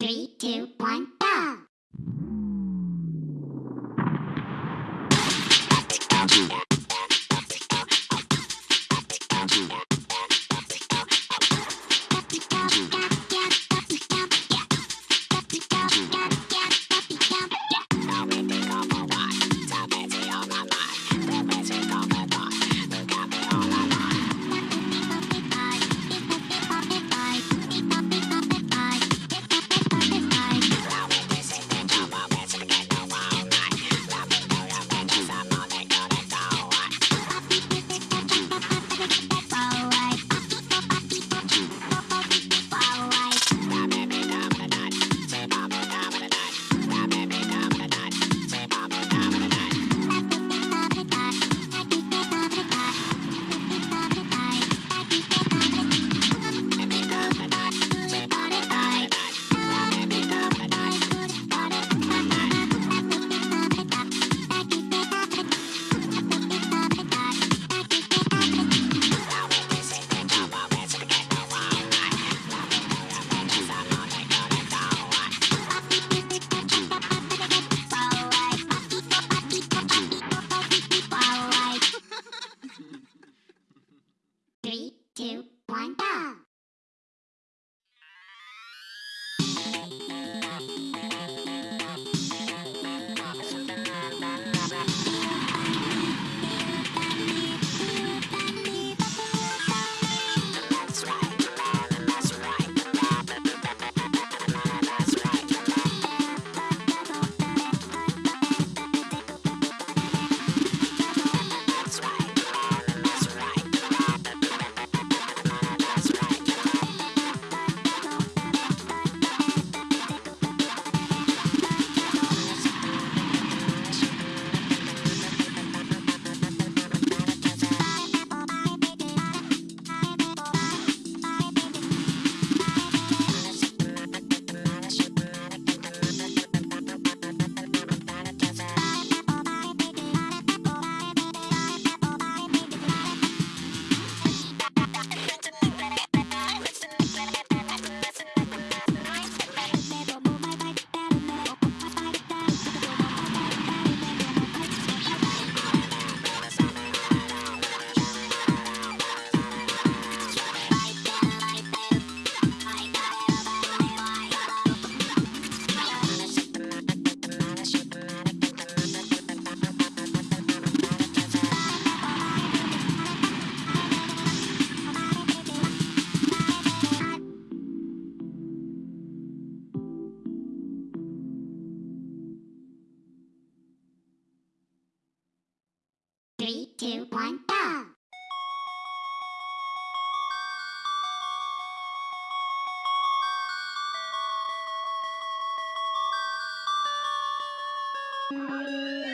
Three, two, one, go! Three, two, one, go!